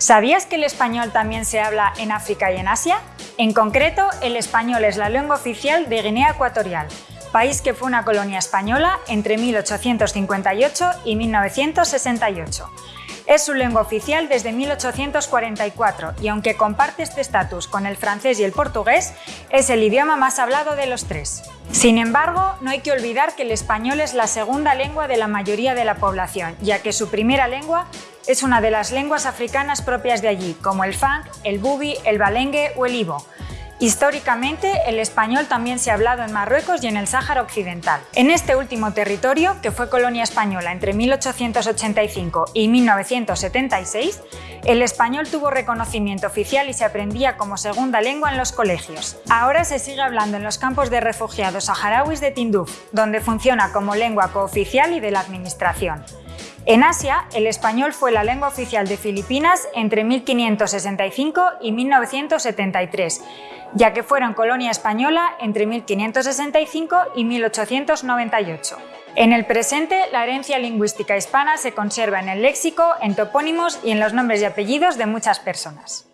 ¿Sabías que el español también se habla en África y en Asia? En concreto, el español es la lengua oficial de Guinea Ecuatorial, país que fue una colonia española entre 1858 y 1968. Es su lengua oficial desde 1844 y aunque comparte este estatus con el francés y el portugués, es el idioma más hablado de los tres. Sin embargo, no hay que olvidar que el español es la segunda lengua de la mayoría de la población, ya que su primera lengua es una de las lenguas africanas propias de allí, como el fang, el bubi, el balengue o el ibo. Históricamente, el español también se ha hablado en Marruecos y en el Sáhara Occidental. En este último territorio, que fue colonia española entre 1885 y 1976, el español tuvo reconocimiento oficial y se aprendía como segunda lengua en los colegios. Ahora se sigue hablando en los campos de refugiados saharauis de Tinduf, donde funciona como lengua cooficial y de la administración. En Asia, el español fue la lengua oficial de Filipinas entre 1565 y 1973, ya que fueron colonia española entre 1565 y 1898. En el presente, la herencia lingüística hispana se conserva en el léxico, en topónimos y en los nombres y apellidos de muchas personas.